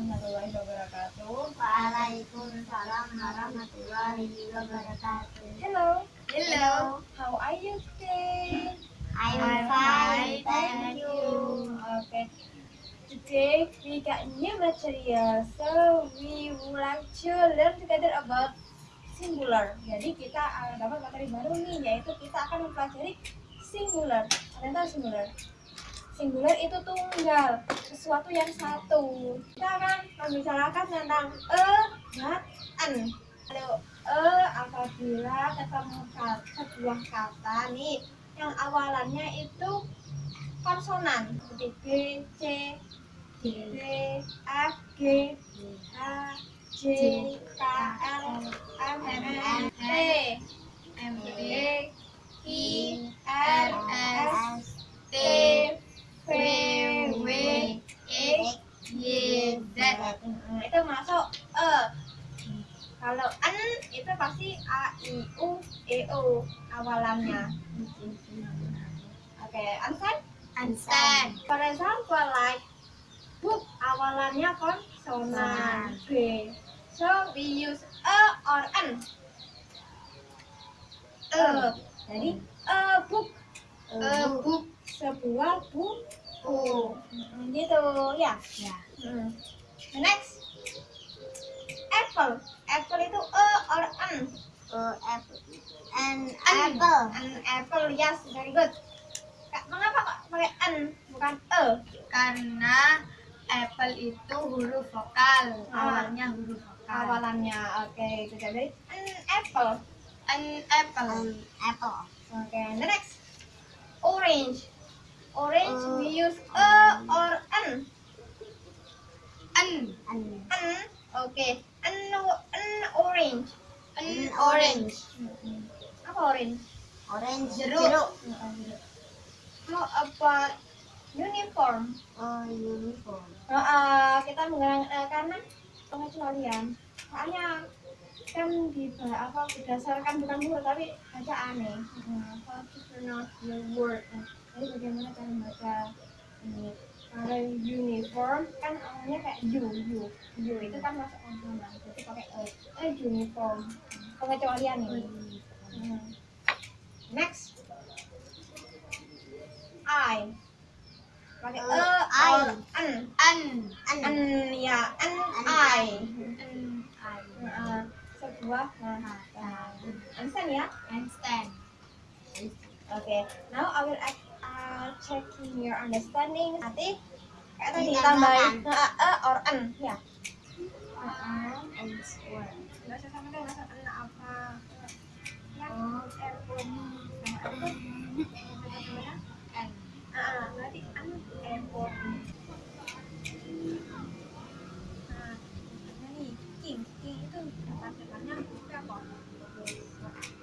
warahmatullahi wabarakatuh. Waalaikumsalam warahmatullahi wabarakatuh. Hello. Hello. How are you today? I'm fine, thank you. Okay. Today we got new material, so we would like to learn together about singular. Jadi kita dapat materi baru nih, yaitu kita akan mempelajari singular. Tahu singular? Singular itu tunggal, sesuatu yang satu. Kita akan membicarakan tentang e dan an. Kalau e apabila ketemu kata, sebuah kata nih yang awalannya itu konsonan seperti B, C, D, F, G, H, J, K, L, M, N, Z. Hmm, Itu masuk E. Kalau N itu pasti A, I, U, E, O awalannya. Oke, understand? Understand. For example, like book awalannya konsonan B. So we use a or an. E. Jadi a book A book. sebuah buku. Mm, Gitu ya. Ya. Hmm. Next. Apple. Apple itu a or an. A apple. An An. apple. An apple. Yes, very good. Kak, Mengapa kok pakai an bukan e? Karena apple itu huruf vokal. Ah. Awalnya huruf vokal. Awalannya. Oke, itu jadi an apple. An apple. An apple. Oke, the next. Orange. Orange Uh, we use a or an. An. An. An. Oke. An, an orange. An orange. Apa orange? Orange. Jeruk. How about uniform? Oh, uniform. Nah, eh, kita menggunakan eh, karena pengecualian. Soalnya kan di apa berdasarkan bukan huruf tapi bacaan Nah, how to pronounce the word. Jadi bagaimana cara membaca ini? Kalau uniform kan awalnya kayak u, u, u itu kan masuk konsonan. Jadi pakai e, e uniform. Pengecualian ini. Hmm. Next. I. Pakai e, Uh, I. an. An. An. An ya, an I. An. I. Nah, sebuah kata. Understand ya? Handstand. Oke. Now I will act, uh, checking your understanding. Nanti kayak tadi tambahin a or an ya. And square. Enggak usah sama usah an apa. Ah, berarti. Nah, king, king itu apa?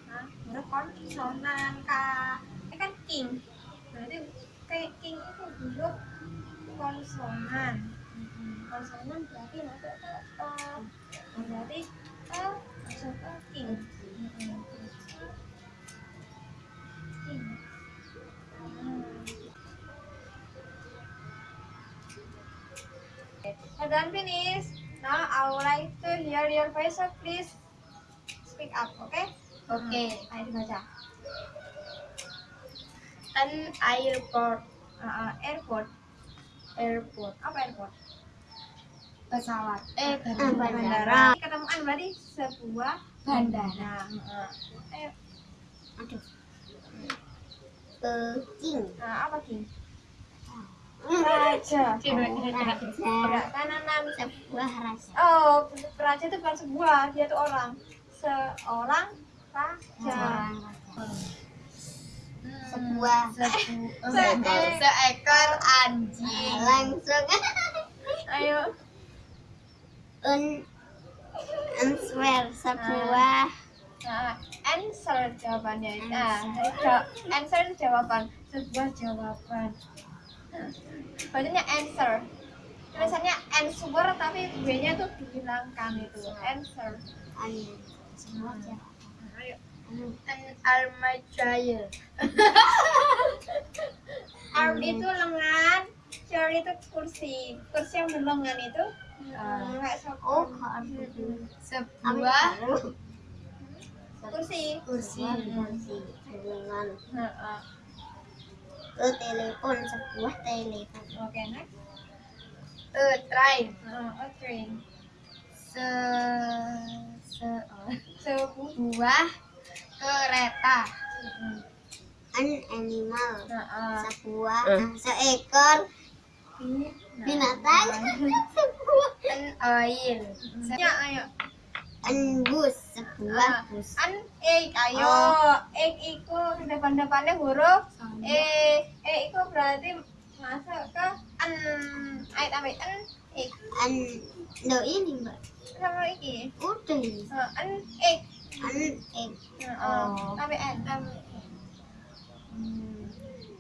Hah? Kah? Ini kan king. Konsonan berarti masuk ke e. Berarti e masuk ke king. Hmm. Have done finish. Now I would like to hear your voice, so please speak up, okay? Oke. Ayo dibaca. An airport. Uh, airport. Airport. Apa airport? Pesawat. Eh, Bandara. Ketemu an berarti sebuah Bandara. Nah, ayo. Aduh. King. Nah, apa king? Raja. Raja. Enam. Sebuah raja. Oh, raja itu bukan sebuah, dia itu orang. Seorang raja. Sebuah. Se- Seekor anjing. Langsung. Ayo. Un. Answer. Sebuah. Nah, answer jawabannya. Nah, jadi ja- answer itu jawaban, sebuah jawaban. Nah, Bacanya answer. Tulisannya answer tapi B-nya tuh dihilangkan itu. Answer. An. Sebuah jawaban. Nah, ayo. An armadillo. Arm itu lengan, chair itu kursi. Kursi yang berlengan itu Sofa. Oh, kartu. sebuah Kursi. kursi. Dengan ke telepon sebuah telepon. Oke, next. a train Heeh, a train. se se oh. Sebu. sebuah kereta. An animal. Sebuah seekor binatang. sebuah an oil Ya, ayo. an bus. Sebuah Ah. bus. An egg, ayo. Oh. Egg itu depan-depannya huruf E. E itu berarti masuk ke an. Ayo tambah an egg. An do ini mbak. Sama iki. Udah ini. Heeh, an egg. An egg. Heeh. Oh. Tambah n.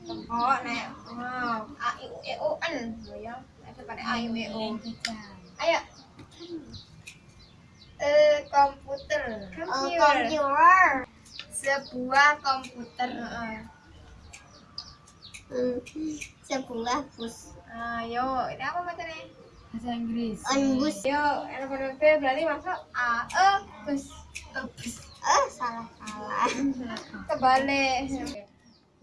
Oh, nek. A I U E O N. Ya. A I U E O. Ayo. a komputer Computer. computer. sebuah komputer Heeh. Hmm, Sebuah bus. Ayo, ini apa bacanya? bahasa Inggris On bus. Yo, B berarti masuk A E bus. Eh, salah salah. Kebalik.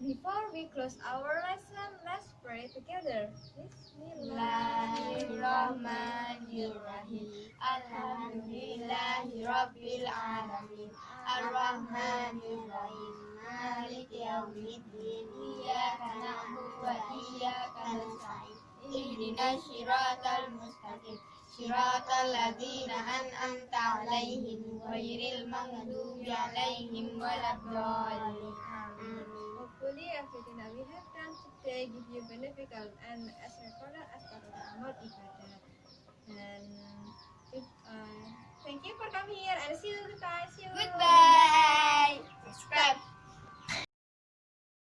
Before we close our lesson, let's pray together. Bismillahirrahmanirrahim. Alhamdulillahi Rabbil Alamin Ar-Rahmanirrahim. Maliki Yawmiddin Iyaka na'budu wa iyaka nasta'in. Ihdinas siratal mustaqim. Siratal ladzina an'amta 'alaihim ghairil maghdubi 'alaihim waladdallin fully and that we have come today give you beneficial and as a recorded as part of the Amal Ibadah. And if, uh, thank you for coming here and see you guys. See you. Goodbye. Subscribe.